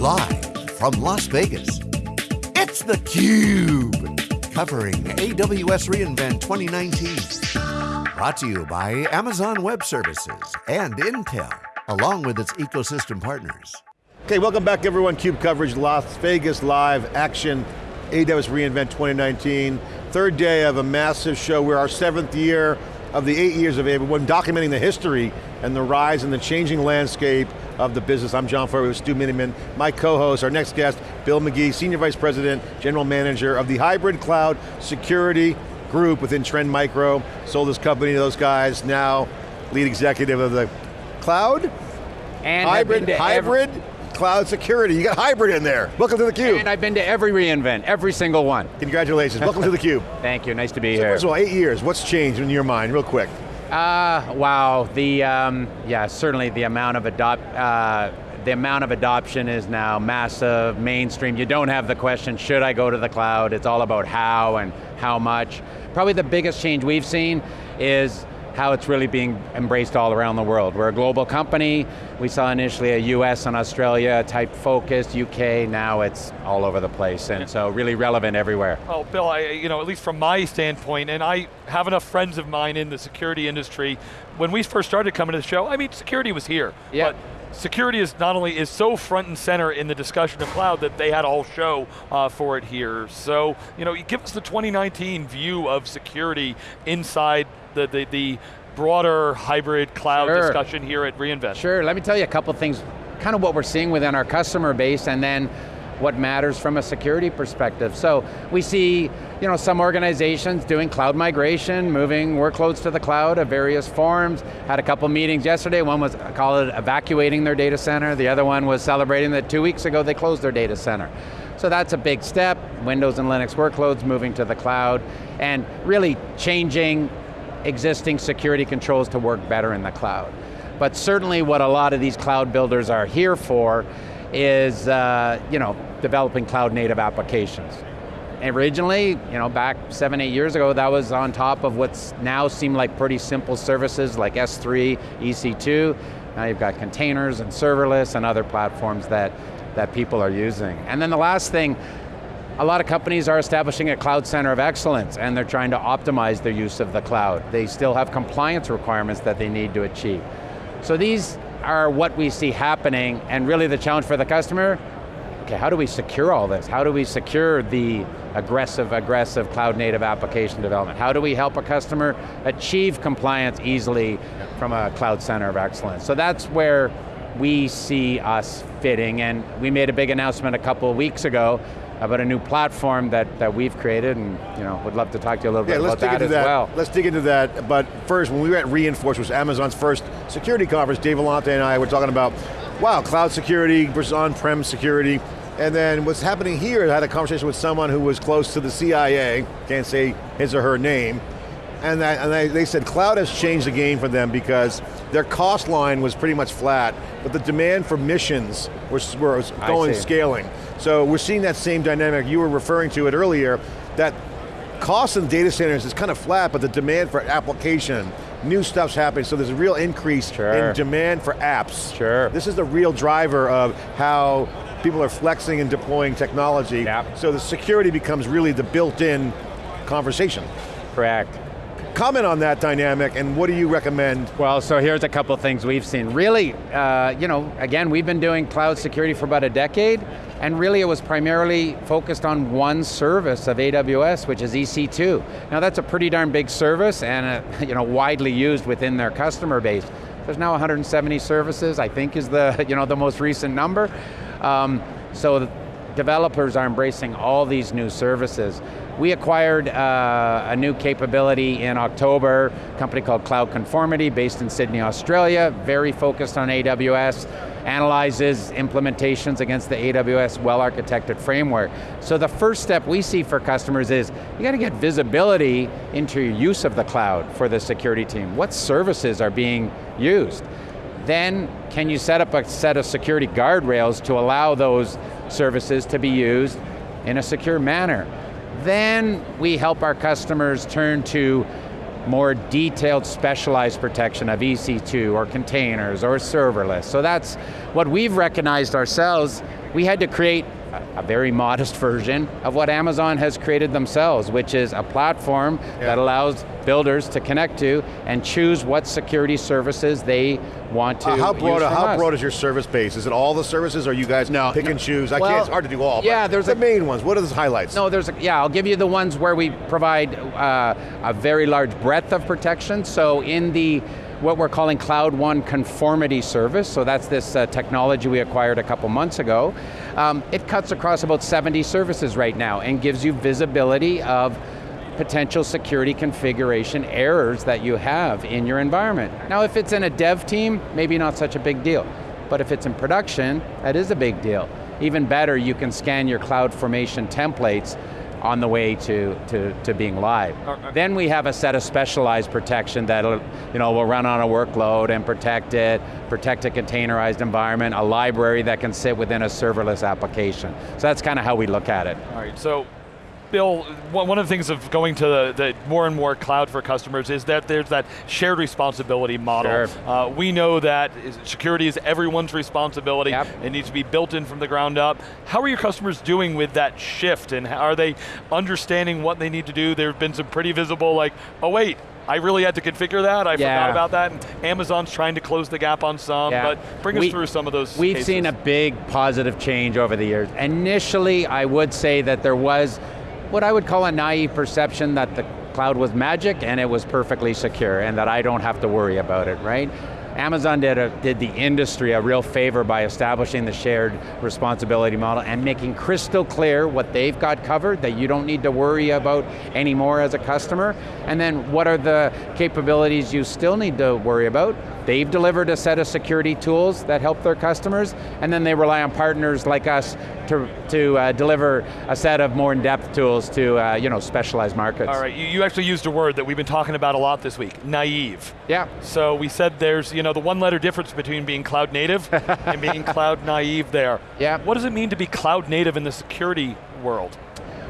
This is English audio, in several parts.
Live from Las Vegas, it's theCUBE. Covering AWS reInvent 2019. Brought to you by Amazon Web Services and Intel, along with its ecosystem partners. Okay, welcome back everyone. CUBE coverage, Las Vegas live action, AWS reInvent 2019. Third day of a massive show. We're our seventh year of the eight years of AWS, documenting the history and the rise and the changing landscape of the business. I'm John Furrier with Stu Miniman. My co-host, our next guest, Bill McGee, Senior Vice President, General Manager of the Hybrid Cloud Security Group within Trend Micro. Sold this company to those guys, now lead executive of the cloud? And hybrid, hybrid cloud security. You got hybrid in there. Welcome to theCUBE. And I've been to every reInvent, every single one. Congratulations, welcome to theCUBE. Thank you, nice to be so here. First of all, eight years, what's changed in your mind, real quick? Uh, wow, the, um, yeah, certainly the amount of adopt, uh, the amount of adoption is now massive, mainstream. You don't have the question, should I go to the cloud? It's all about how and how much. Probably the biggest change we've seen is how it's really being embraced all around the world. We're a global company. We saw initially a US and Australia type focus, UK, now it's all over the place, and so really relevant everywhere. Well, Bill, I, you know, at least from my standpoint, and I have enough friends of mine in the security industry, when we first started coming to the show, I mean, security was here. Yeah. But security is not only is so front and center in the discussion of cloud that they had a whole show uh, for it here. So, you know, give us the 2019 view of security inside the, the, the broader hybrid cloud sure. discussion here at reInvent. Sure, let me tell you a couple things, kind of what we're seeing within our customer base and then what matters from a security perspective. So we see you know, some organizations doing cloud migration, moving workloads to the cloud of various forms. Had a couple meetings yesterday, one was, I call it evacuating their data center, the other one was celebrating that two weeks ago they closed their data center. So that's a big step, Windows and Linux workloads moving to the cloud, and really changing existing security controls to work better in the cloud. But certainly what a lot of these cloud builders are here for is uh, you know, developing cloud native applications. Originally, you know, back seven, eight years ago, that was on top of what's now seem like pretty simple services like S3, EC2. Now you've got containers and serverless and other platforms that, that people are using. And then the last thing, a lot of companies are establishing a cloud center of excellence and they're trying to optimize their use of the cloud. They still have compliance requirements that they need to achieve. So these are what we see happening and really the challenge for the customer, okay, how do we secure all this? How do we secure the aggressive, aggressive cloud native application development? How do we help a customer achieve compliance easily from a cloud center of excellence? So that's where we see us fitting and we made a big announcement a couple of weeks ago about a new platform that, that we've created and you know, would love to talk to you a little yeah, bit about that as that. well. Let's dig into that, but first, when we were at reInforce, which was Amazon's first security conference, Dave Vellante and I were talking about, wow, cloud security versus on-prem security, and then what's happening here, I had a conversation with someone who was close to the CIA, can't say his or her name, and, that, and they, they said cloud has changed the game for them because their cost line was pretty much flat, but the demand for missions was, was going scaling. So we're seeing that same dynamic, you were referring to it earlier, that cost in data centers is kind of flat, but the demand for application, new stuff's happening, so there's a real increase sure. in demand for apps. Sure. This is the real driver of how people are flexing and deploying technology, yep. so the security becomes really the built-in conversation. Correct. Comment on that dynamic and what do you recommend? Well, so here's a couple things we've seen. Really, uh, you know, again, we've been doing cloud security for about a decade, and really it was primarily focused on one service of AWS, which is EC2. Now that's a pretty darn big service and uh, you know, widely used within their customer base. There's now 170 services, I think is the, you know, the most recent number. Um, so developers are embracing all these new services. We acquired uh, a new capability in October, a company called Cloud Conformity, based in Sydney, Australia, very focused on AWS, analyzes implementations against the AWS well-architected framework. So the first step we see for customers is, you got to get visibility into your use of the cloud for the security team. What services are being used? Then, can you set up a set of security guardrails to allow those services to be used in a secure manner? Then we help our customers turn to more detailed specialized protection of EC2 or containers or serverless. So that's what we've recognized ourselves we had to create a very modest version of what Amazon has created themselves, which is a platform Yeah. that allows builders to connect to and choose what security services they want to Uh, how broad? How us. broad is your service base? Is it all the services, or you guys No, pick no. and choose? I Well, can't. It's hard to do all. yeah, but there's the a- main ones. What are the highlights? No, there's a, yeah, I'll give you the ones where we provide uh, a very large breadth of protection. So in the, what we're calling Cloud One Conformity Service, so that's this uh, technology we acquired a couple months ago, um, it cuts across about 70 services right now and gives you visibility of potential security configuration errors that you have in your environment. Now if it's in a dev team, maybe not such a big deal. But if it's in production, that is a big deal. Even better, you can scan your cloud formation templates on the way to, to, to being live. Uh, uh. Then we have a set of specialized protection that you know, will run on a workload and protect it, protect a containerized environment, a library that can sit within a serverless application. So that's kind of how we look at it. All right, so Bill, one of the things of going to the, the more and more cloud for customers is that there's that shared responsibility model. Sure. Uh, we know that security is everyone's responsibility. Yep. It needs to be built in from the ground up. How are your customers doing with that shift and how- are they understanding what they need to do? There have been some pretty visible like, oh wait, I really had to configure that, I Yeah. forgot about that. And Amazon's trying to close the gap on some, Yeah. but bring We- us through some of those We've cases. seen a big positive change over the years. Initially, I would say that there was what I would call a naive perception that the cloud was magic and it was perfectly secure and that I don't have to worry about it, right? Amazon did, a, did the industry a real favor by establishing the shared responsibility model and making crystal clear what they've got covered that you don't need to worry about anymore as a customer. And then what are the capabilities you still need to worry about? They've delivered a set of security tools that help their customers, and then they rely on partners like us to, to uh, deliver a set of more in-depth tools to uh, you know, specialized markets. All right, you, you actually used a word that we've been talking about a lot this week, naive. Yeah. So we said there's, you know, the one letter difference between being cloud native and being cloud naive there. Yeah. What does it mean to be cloud native in the security world?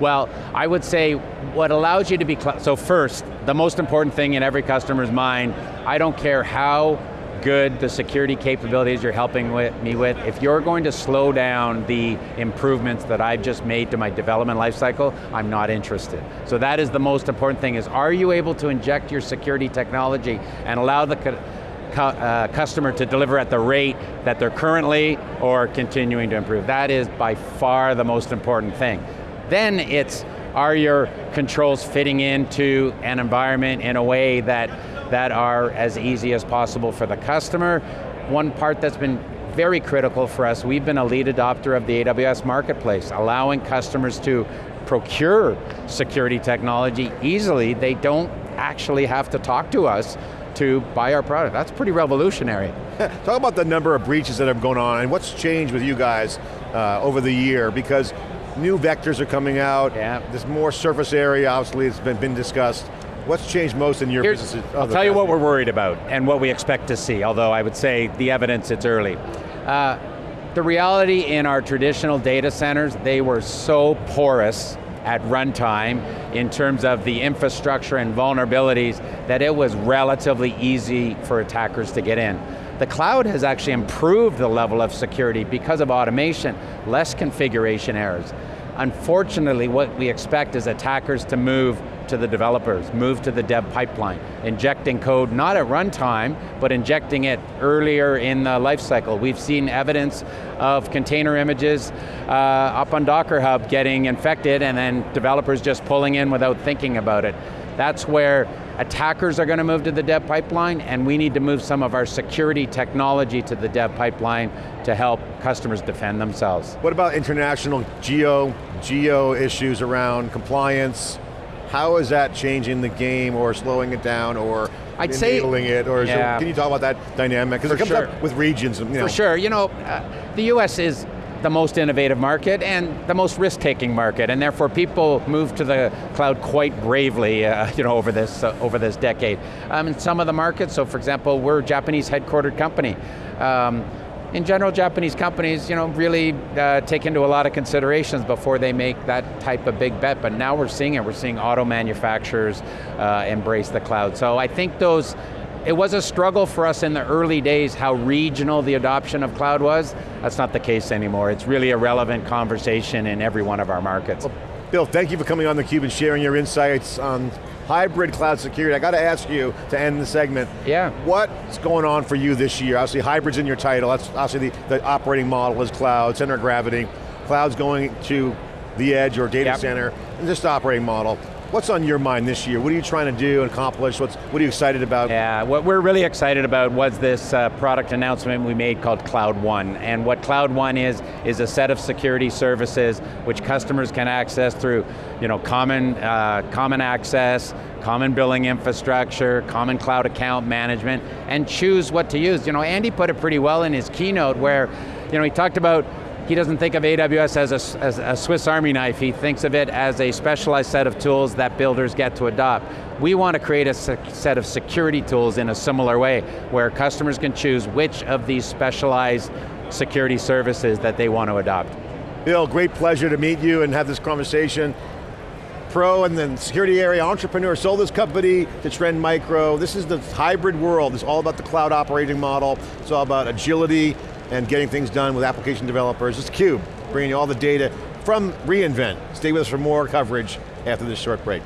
Well, I would say what allows you to be, so first, the most important thing in every customer's mind, I don't care how good the security capabilities you're helping with, me with, if you're going to slow down the improvements that I've just made to my development lifecycle, I'm not interested. So that is the most important thing is, are you able to inject your security technology and allow the uh, customer to deliver at the rate that they're currently or continuing to improve. That is by far the most important thing. Then it's, are your controls fitting into an environment in a way that, that are as easy as possible for the customer? One part that's been very critical for us, we've been a lead adopter of the AWS Marketplace, allowing customers to procure security technology easily. They don't actually have to talk to us to buy our product. That's pretty revolutionary. Talk about the number of breaches that have gone on and what's changed with you guys uh, over the year because new vectors are coming out, Yeah. there's more surface area, obviously it's been, been discussed. What's changed most in your Here's- business? I'll tell you what we're worried about and what we expect to see, although I would say the evidence, it's early. Uh, the reality in our traditional data centers, they were so porous at runtime in terms of the infrastructure and vulnerabilities that it was relatively easy for attackers to get in. The cloud has actually improved the level of security because of automation, less configuration errors. Unfortunately, what we expect is attackers to move to the developers, move to the dev pipeline, injecting code not at runtime, but injecting it earlier in the lifecycle. We've seen evidence of container images uh, up on Docker Hub getting infected and then developers just pulling in without thinking about it. That's where attackers are going to move to the dev pipeline and we need to move some of our security technology to the dev pipeline to help customers defend themselves. What about international geo, geo issues around compliance? How is that changing the game or slowing it down or I'd say- enabling it? Or is Yeah. it, can you talk about that dynamic? Because it For comes sure. up with regions. You know. For sure, you know, uh, the US is the most innovative market and the most risk-taking market, and therefore people move to the cloud quite bravely, uh, you know, over this uh, over this decade. Um, in some of the markets, so for example, we're a Japanese headquartered company. Um, in general, Japanese companies, you know, really uh, take into a lot of considerations before they make that type of big bet. But now we're seeing it. We're seeing auto manufacturers uh, embrace the cloud. So I think those it was a struggle for us in the early days how regional the adoption of cloud was. That's not the case anymore. It's really a relevant conversation in every one of our markets. Well, Bill, thank you for coming on theCUBE and sharing your insights on hybrid cloud security. I got to ask you to end the segment. Yeah. What's going on for you this year? Obviously hybrid's in your title, that's obviously the, the operating model is cloud, center of gravity. Cloud's going to the edge or data yep. center, and just operating model. What's on your mind this year? What are you trying to do and accomplish? What's, what are you excited about? Yeah, what we're really excited about was this uh, product announcement we made called Cloud One. And what Cloud One is, is a set of security services which customers can access through you know, common, uh, common access, common billing infrastructure, common cloud account management, and choose what to use. You know, Andy put it pretty well in his keynote where you know, he talked about he doesn't think of AWS as a, as a, Swiss Army knife, he thinks of it as a specialized set of tools that builders get to adopt. We want to create a set of security tools in a similar way, where customers can choose which of these specialized security services that they want to adopt. Bill, great pleasure to meet you and have this conversation. Pro and then security area entrepreneur, sold this company to Trend Micro. This is the hybrid world. It's all about the cloud operating model. It's all about agility, and getting things done with application developers. It's CUBE, bringing you all the data from reInvent. Stay with us for more coverage after this short break.